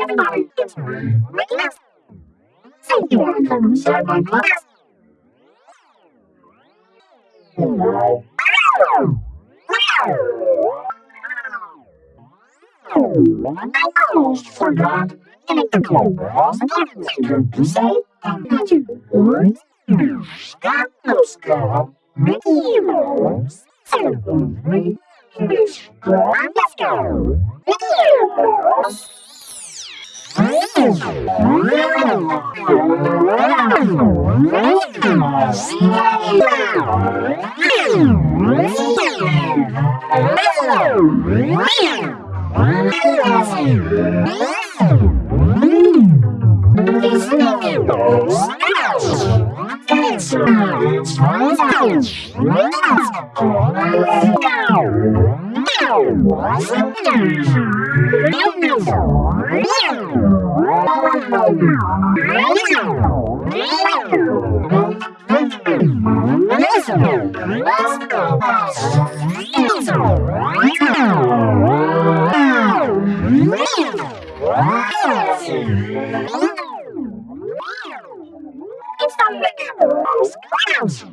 Everybody, it's me, Mouse. So you wanna come inside my class? Wow. Oh, I almost forgot. To make the claws and to say the magic words. You stop, no stop, Mickey Mouse. So with me, let's go, let's go. Mickey Mouse. Wow! It's the Mouse Class.